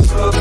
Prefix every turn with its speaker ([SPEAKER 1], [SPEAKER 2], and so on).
[SPEAKER 1] Let's.